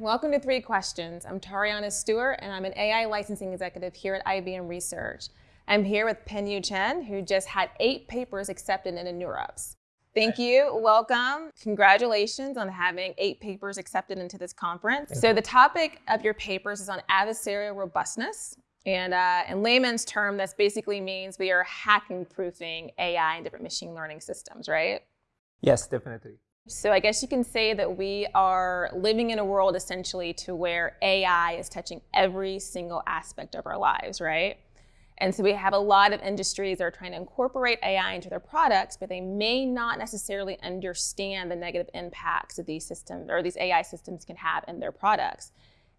welcome to Three Questions. I'm Tariana Stewart, and I'm an AI licensing executive here at IBM Research. I'm here with Pin-Yu Chen, who just had eight papers accepted in the NeurIPS. Thank you, welcome. Congratulations on having eight papers accepted into this conference. Thank so you. the topic of your papers is on adversarial robustness. And uh, in layman's term, this basically means we are hacking proofing AI and different machine learning systems, right? Yes, definitely. So I guess you can say that we are living in a world essentially to where AI is touching every single aspect of our lives, right? And so we have a lot of industries that are trying to incorporate AI into their products, but they may not necessarily understand the negative impacts that these systems or these AI systems can have in their products.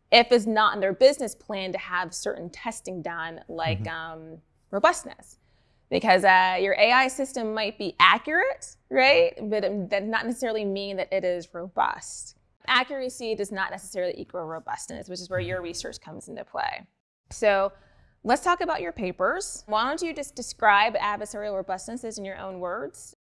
If it's not in their business plan to have certain testing done, like mm -hmm. um, robustness because uh, your AI system might be accurate, right? But it does not necessarily mean that it is robust. Accuracy does not necessarily equal robustness, which is where your research comes into play. So let's talk about your papers. Why don't you just describe adversarial robustness in your own words?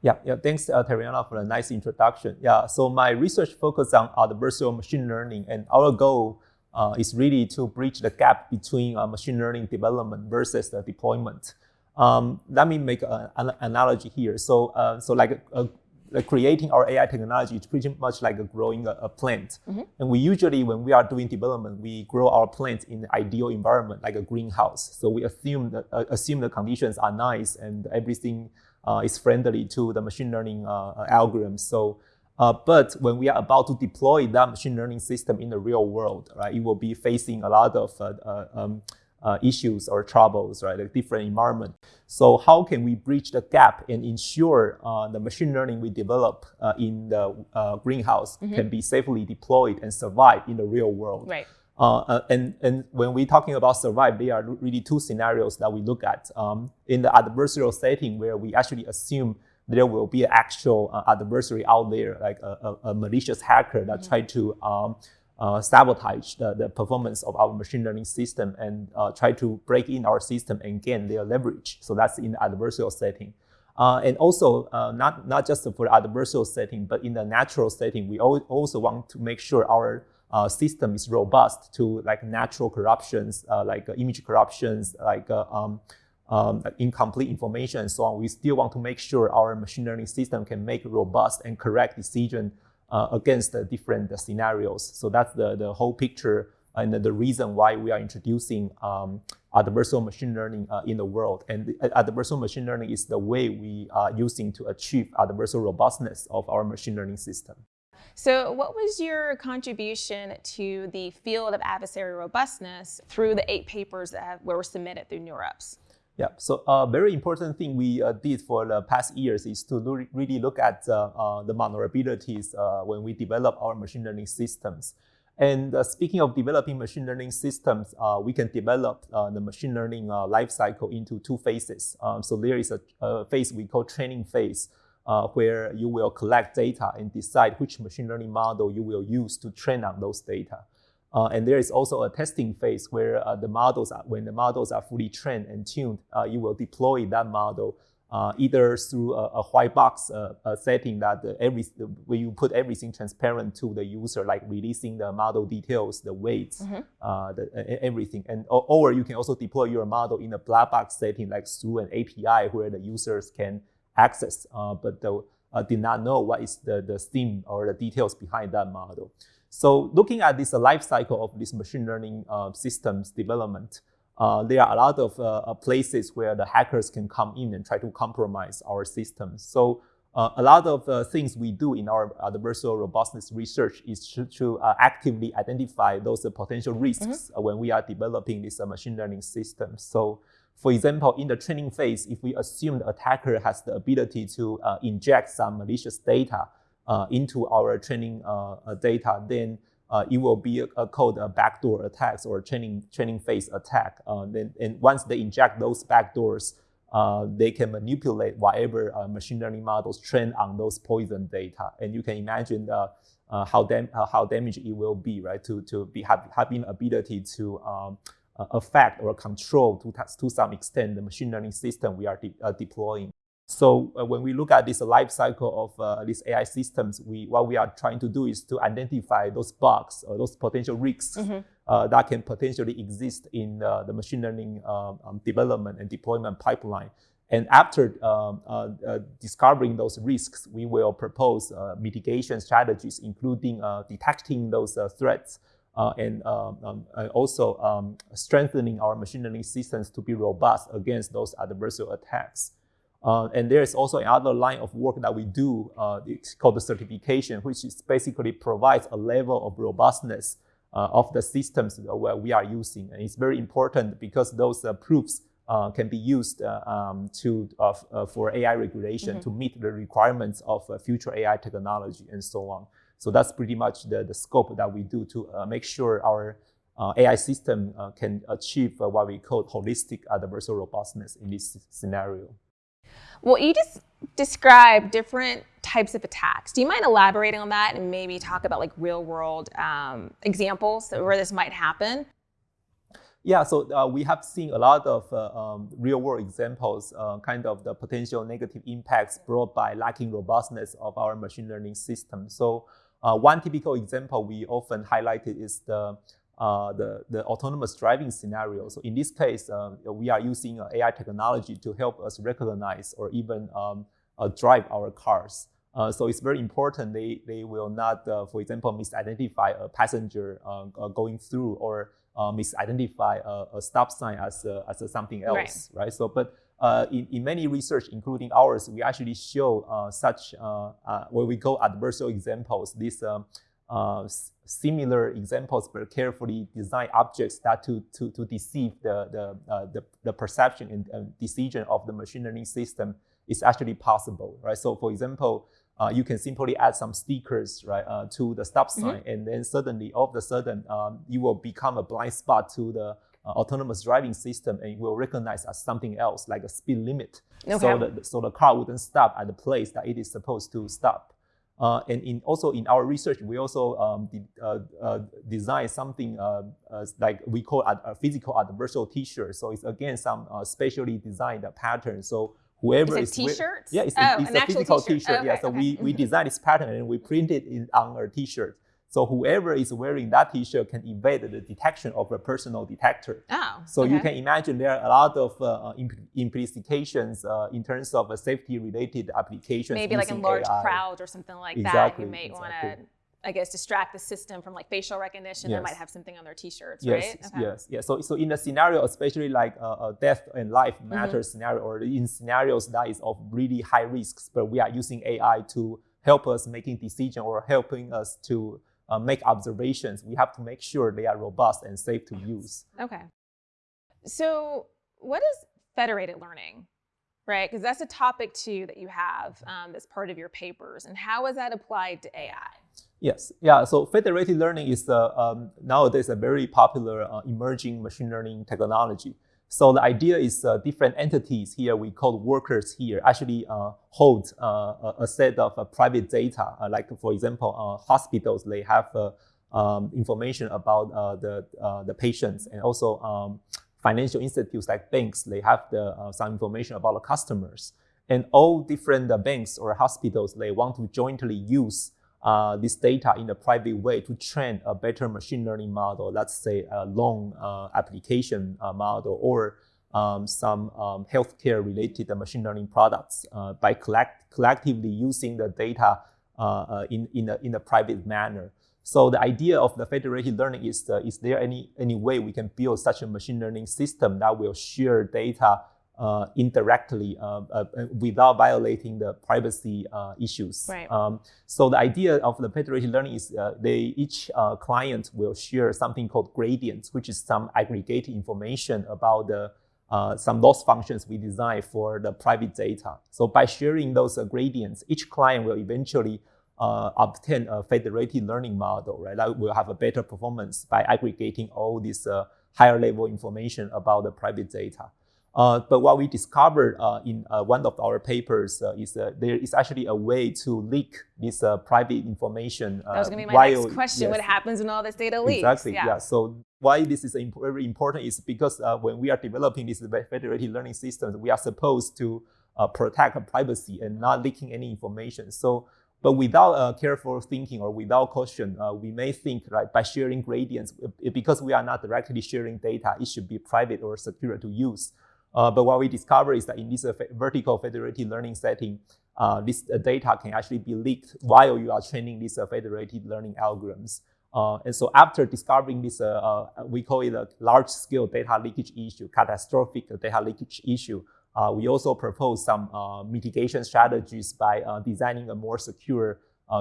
Yeah, yeah. Thanks, uh, Tariana, for a nice introduction. Yeah, so my research focuses on adversarial machine learning, and our goal uh, is really to bridge the gap between uh, machine learning development versus the deployment. Um, let me make a, an analogy here. So, uh, so like, a, a, creating our AI technology is pretty much like growing a, plant. Mm -hmm. And we usually, when we are doing development, we grow our plants in an ideal environment, like a greenhouse. So we assume that uh, assume the conditions are nice and everything uh, is friendly to the machine learning uh, algorithms. So. Uh, but when we are about to deploy that machine learning system in the real world, right, it will be facing a lot of uh, um, uh, issues or troubles, right? A different environment. So how can we bridge the gap and ensure uh, the machine learning we develop uh, in the uh, greenhouse mm -hmm. can be safely deployed and survive in the real world? Right. Uh, uh, and, and when we're talking about survive, there are really two scenarios that we look at. Um, in the adversarial setting where we actually assume there will be an actual adversary out there, like a, a, a malicious hacker that mm -hmm. try to um, sabotage the, the performance of our machine learning system and uh, try to break in our system and gain their leverage. So that's in the adversarial setting. Uh, and also, uh, not, not just for adversarial setting, but in the natural setting, we also want to make sure our uh, system is robust to like natural corruptions, uh, like image corruptions, like um, um, incomplete information and so on. We still want to make sure our machine learning system can make robust and correct decision uh, against the different scenarios. So that's the, the whole picture and the reason why we are introducing um, adversarial machine learning uh, in the world. And adversarial machine learning is the way we are using to achieve adversarial robustness of our machine learning system. So what was your contribution to the field of adversarial robustness through the eight papers that were submitted through NeurIPS? Yeah, so a uh, very important thing we uh, did for the past years is to really look at uh, uh the vulnerabilities uh, when we develop our machine learning systems. And uh, speaking of developing machine learning systems, we can develop the machine learning lifecycle into two phases. Um, so there is a, a, phase we call training phase, where you will collect data and decide which machine learning model you will use to train on those data. Uh, and there is also a testing phase where uh, the models, are, when the models are fully trained and tuned, uh, you will deploy that model uh, either through a, a white box uh, a setting that every where you put everything transparent to the user, like releasing the model details, the weights, mm -hmm. the, everything, and or you can also deploy your model in a black box setting, like through an API where the users can access, but the, did not know what is the the theme or the details behind that model. So looking at this uh, life cycle of this machine learning uh, systems development, uh, there are a lot of uh, uh places where the hackers can come in and try to compromise our systems. So uh, a lot of things we do in our adversarial robustness research is to, to actively identify those potential risks mm -hmm. when we are developing this machine learning system. So for example, in the training phase, if we assume the attacker has the ability to inject some malicious data, uh, into our training uh, uh, data, then uh, it will be called a backdoor attacks or training training phase attack. Uh, then, and once they inject those backdoors, uh, they can manipulate whatever machine learning models train on those poison data. And you can imagine how dam how damaged it will be, right? To to be have, having ability to um, affect or control to to some extent the machine learning system we are de deploying. So uh, when we look at this life cycle of uh, these AI systems, we what we are trying to do is to identify those bugs or those potential risks mm-hmm. uh, that can potentially exist in uh, the machine learning um, um, development and deployment pipeline. And after um, uh, uh, discovering those risks, we will propose mitigation strategies, including detecting those threats and um, um, also um, strengthening our machine learning systems to be robust against those adversarial attacks. Uh, and there is also another line of work that we do, uh, it's called the certification, which is basically provides a level of robustness uh, of the systems that we are using. And it's very important because those uh, proofs uh, can be used uh, um, to, for AI regulation mm-hmm. to meet the requirements of future AI technology and so on. So that's pretty much the, the scope that we do to make sure our AI system can achieve what we call holistic adversarial robustness in this scenario. Well, you just described different types of attacks. Do you mind elaborating on that and maybe talk about like real world um, examples where this might happen? Yeah, so uh, we have seen a lot of uh, um, real world examples, uh, kind of the potential negative impacts brought by lacking robustness of our machine learning system. So uh, one typical example we often highlighted is the uh, the, the autonomous driving scenario. So in this case, uh, we are using uh, AI technology to help us recognize or even um, uh, drive our cars. Uh, so it's very important they, they will not, for example, misidentify a passenger going through or misidentify a, a, stop sign as, as something else, right? right? So, but in, in many research, including ours, we actually show such, when we go adversarial examples, this um, uh, similar examples, but carefully designed objects that to, to, to deceive the, the, uh, the, the, perception and uh, decision of the machine learning system is actually possible, right? So for example, uh, you can simply add some stickers, right, uh, to the stop mm-hmm. sign, mm-hmm. and then suddenly, all of a sudden, um, you will become a blind spot to the uh, autonomous driving system, and it will recognize as something else, like a speed limit. Okay. So, the, so the car wouldn't stop at the place that it is supposed to stop. Uh, and in, also in our research, we also um, uh, uh, design something uh, uh, like we call a, a, physical adversarial T-shirt. So it's again some uh, specially designed pattern. So whoever is t-shirt, Yeah, it's, oh, a, it's a physical T-shirt. Okay, yeah, so okay. we, we design this pattern and we print it on a T-shirt. So whoever is wearing that T-shirt can evade the detection of a personal detector. Oh, so okay. you can imagine there are a lot of uh, implications uh, in terms of uh, safety-related applications. Maybe like in large AI. crowds or something like exactly, that. You may exactly. want to. I guess distract the system from like facial recognition. Yes. They might have something on their T-shirts, yes, right? Okay. Yes, yes. So, so in a scenario, especially like a, a death and life matter mm-hmm. scenario, or in scenarios that is of really high risks, but we are using AI to help us making decision or helping us to uh, make observations, we have to make sure they are robust and safe to use. Okay. So, what is federated learning, right? Because that's a topic too that you have um, that's part of your papers, and how is that applied to AI? Yes, yeah. So federated learning is uh, um, nowadays a very popular uh, emerging machine learning technology. So the idea is uh, different entities here, we call workers here, actually uh, hold uh, a set of uh, private data. Uh, like for example, uh, hospitals, they have um, information about the, the patients and also um, financial institutes like banks, they have the, some information about the customers. And all different banks or hospitals, they want to jointly use uh, this data in a private way to train a better machine learning model, let's say a loan uh, application uh, model or um, some um, healthcare related machine learning products uh, by collect collectively using the data uh, uh, in, in, a, in a private manner. So the idea of the federated learning is, is there any, any way we can build such a machine learning system that will share data uh, indirectly uh, uh, without violating the privacy uh, issues. Right. Um, so the idea of the federated learning is uh, they each uh, client will share something called gradients, which is some aggregated information about the some loss functions we design for the private data. So by sharing those gradients, each client will eventually obtain a federated learning model, right? That will have a better performance by aggregating all this higher level information about the private data. Uh, but what we discovered uh, in uh, one of our papers uh, is there is actually a way to leak this uh, private information. that was going to be my while, next question. Yes. What happens when all this data leaks? Exactly. Yeah. yeah. So why this is very important is because when we are developing these federated learning systems, we are supposed to uh, protect privacy and not leaking any information. So, but without uh, careful thinking or without caution, uh, we may think right by sharing gradients, because we are not directly sharing data, it should be private or secure to use. Uh, but what we discover is that in this uh, vertical federated learning setting, uh, this data can actually be leaked while you are training these federated learning algorithms. Uh, and so after discovering this, uh, uh, we call it a large-scale data leakage issue, catastrophic data leakage issue, we also propose some mitigation strategies by designing a more secure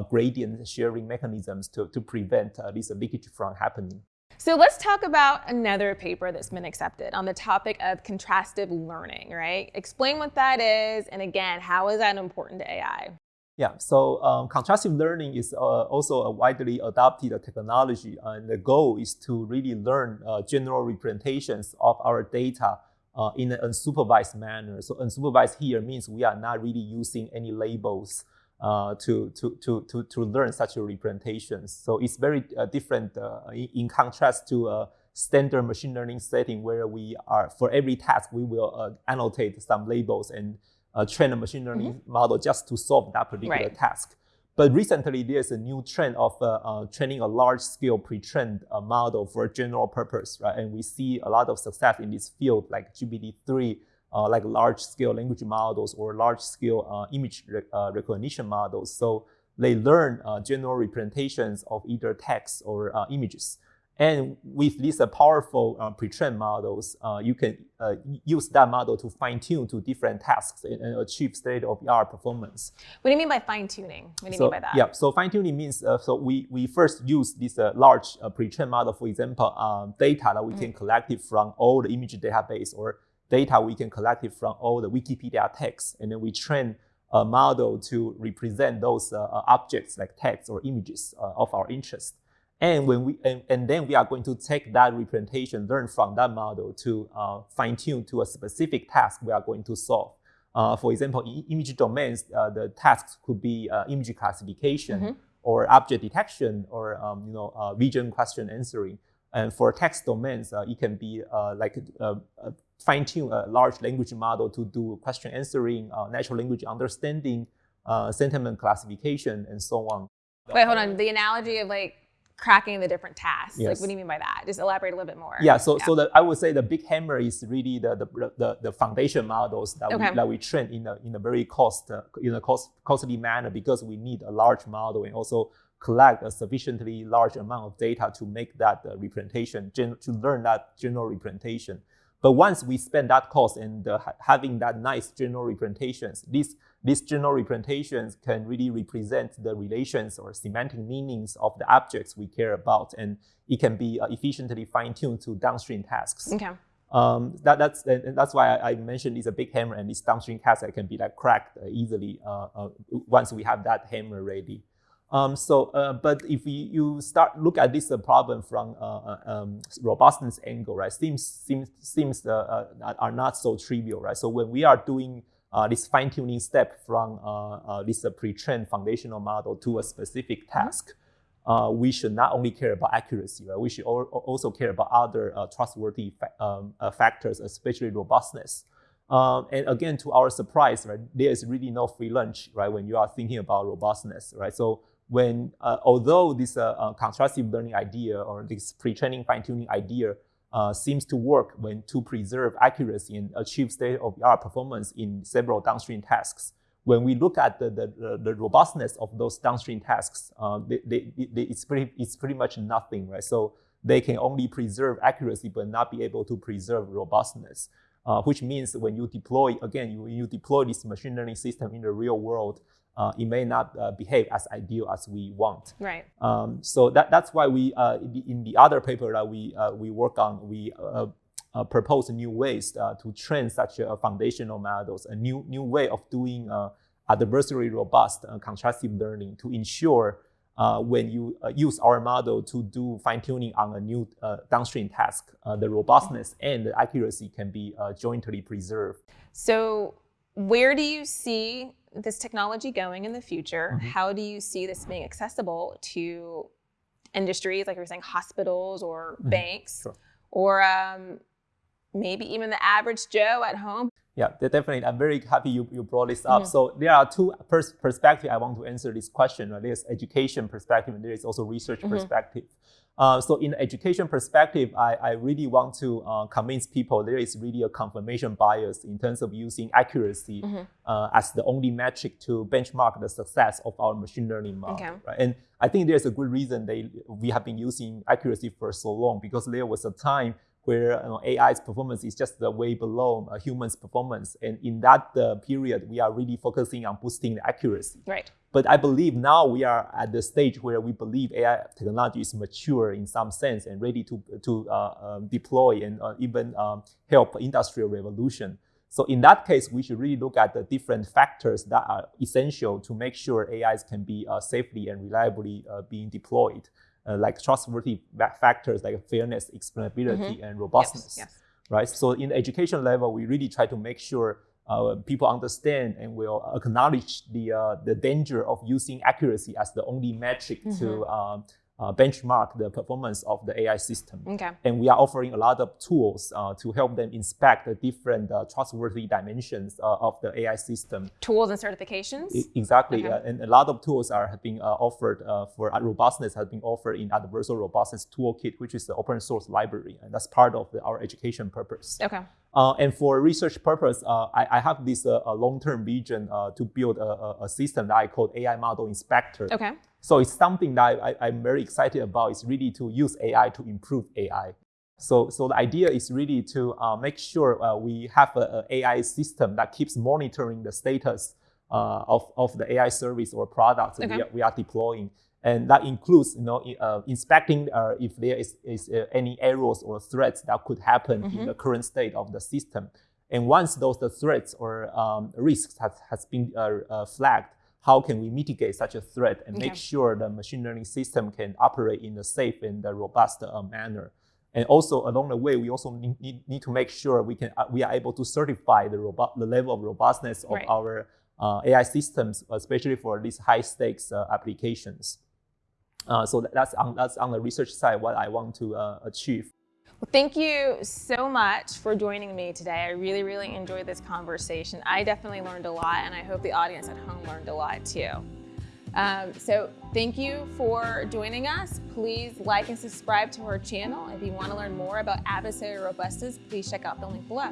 gradient sharing mechanisms to, to prevent this leakage from happening. So let's talk about another paper that's been accepted on the topic of contrastive learning, right? Explain what that is, and again, how is that important to AI? Yeah, so um, contrastive learning is uh, also a widely adopted technology, and the goal is to really learn uh, general representations of our data uh, in an unsupervised manner. So unsupervised here means we are not really using any labels uh, to, to, to, to, to learn such representations. So it's very uh, different uh, in contrast to a standard machine learning setting where we are, for every task, we will uh, annotate some labels and uh, train a machine learning mm -hmm. model just to solve that particular right. task. But recently, there's a new trend of training a large-scale pre-trained model for general purpose, right? And we see a lot of success in this field, like GPT-3 uh, like large-scale language models or large-scale uh, image uh, recognition models. So they learn uh, general representations of either text or uh, images. And with these uh, powerful pre-trained models, you can use that model to fine-tune to different tasks and, and achieve state-of-the-art performance. What do you mean by fine-tuning? What do you so, mean by that? Yeah, so fine-tuning means, so we, we first use this large pre-trained model, for example, um, data that we mm -hmm. can collect it from all the image database or data we can collect it from all the Wikipedia texts, and then we train a model to represent those uh, uh, objects like text or images uh, of our interest. And when we and, and, then we are going to take that representation, learn from that model to uh, fine tune to a specific task we are going to solve. Uh, for example, in image domains, uh, the tasks could be image classification mm -hmm. or object detection or um, you know region question answering. And for text domains, it can be like fine-tune a large language model to do question answering, uh, natural language understanding, uh, sentiment classification, and so on. Wait, hold on. The analogy of like cracking the different tasks. Yes. Like, what do you mean by that? Just elaborate a little bit more. Yeah. So, yeah. so the, I would say the big hammer is really the the, the, the foundation models that, okay. we, that we train in a in a very cost uh, in a cost costly manner because we need a large model and also collect a sufficiently large amount of data to make that uh, representation to learn that general representation. But once we spend that cost and uh, having that nice general representations, these, these general representations can really represent the relations or semantic meanings of the objects we care about. And it can be uh, efficiently fine-tuned to downstream tasks. Okay. Um, that, that's, and that's why I, I, mentioned it's a big hammer and this downstream tasks that can be like cracked easily uh, uh, once we have that hammer ready. Um, so, uh, but if you, you, start look at this uh, problem from uh, uh um, robustness angle, right, seems seems seems uh, uh, are not so trivial, right? So when we are doing this fine tuning step from this pre-trained foundational model to a specific mm-hmm. task, we should not only care about accuracy, right? We should also care about other trustworthy fa um, factors, especially robustness. Um, and again, to our surprise, right, there is really no free lunch, right, when you are thinking about robustness, right? So when uh, although this uh, uh, contrastive learning idea or this pre-training fine-tuning idea seems to work when to preserve accuracy and achieve state-of-the-art performance in several downstream tasks. When we look at the, the, the robustness of those downstream tasks, uh, they, they, they, it's, pretty, it's pretty much nothing, right? So they can only preserve accuracy but not be able to preserve robustness. Uh, which means when you deploy, again, you, you deploy this machine learning system in the real world, uh, it may not uh, behave as ideal as we want. Right. Um, so that, that's why we, uh, in the other paper that we, uh, we work on, we uh, uh, propose new ways to train such foundational models, a new, new way of doing adversary robust contrastive learning to ensure when you use our model to do fine-tuning on a new downstream task, the robustness and the accuracy can be jointly preserved. So where do you see this technology going in the future? Mm -hmm. How do you see this being accessible to industries, like you're saying, hospitals or mm -hmm. banks, sure. or um, maybe even the average Joe at home? Yeah, definitely. I'm very happy you, you brought this up. Mm-hmm. So there are two pers- perspectives I want to answer this question. Right? There's education perspective and there is also research mm-hmm. perspective. Uh, so in education perspective, I, I really want to uh, convince people there is really a confirmation bias in terms of using accuracy mm-hmm. uh, as the only metric to benchmark the success of our machine learning model. Okay. Right? And I think there's a good reason they we have been using accuracy for so long because there was a time where you know, AI's performance is just way below a human's performance. And in that uh, period, we are really focusing on boosting the accuracy. Right. But I believe now we are at the stage where we believe AI technology is mature in some sense and ready to, to uh, um, deploy and uh, even um, help industrial revolution. So in that case, we should really look at the different factors that are essential to make sure AIs can be uh, safely and reliably uh, being deployed uh, like trustworthy factors like fairness, explainability, mm-hmm. and robustness. Yes, yes. Right. So in the education level, we really try to make sure uh, people understand and will acknowledge the uh, the danger of using accuracy as the only metric mm-hmm. to um, uh, benchmark the performance of the AI system. Okay. And we are offering a lot of tools uh, to help them inspect the different uh, trustworthy dimensions uh, of the AI system. Tools and certifications? I, exactly. Okay. Uh, and a lot of tools are have been uh, offered for robustness has been offered in Adversarial Robustness Toolkit, which is the open source library. And that's part of the, our education purpose. Okay. and for research purpose, I, I, have this long-term vision to build a, a, system that I call AI Model Inspector. Okay. So it's something that I, am very excited about. Is really to use AI to improve AI. So, so the idea is really to uh, make sure uh, we have an AI system that keeps monitoring the status uh, of, of the AI service or product okay. we, are, we are deploying. And that includes, you know, uh, inspecting uh, if there is, is uh, any errors or threats that could happen mm-hmm. in the current state of the system. And once those the threats or um, risks has, has been flagged, how can we mitigate such a threat and okay. make sure the machine learning system can operate in a safe and a robust uh, manner. And also along the way, we also need, need to make sure we can uh, we are able to certify the robust the level of robustness of right. our uh, AI systems, especially for these high stakes uh, applications. Uh, so that's on that's on the research side what I want to uh, achieve. Well, thank you so much for joining me today. I really, really enjoyed this conversation. I definitely learned a lot, and I hope the audience at home learned a lot too. Um, so thank you for joining us. Please like and subscribe to our channel. If you want to learn more about adversarial robustness, please check out the link below.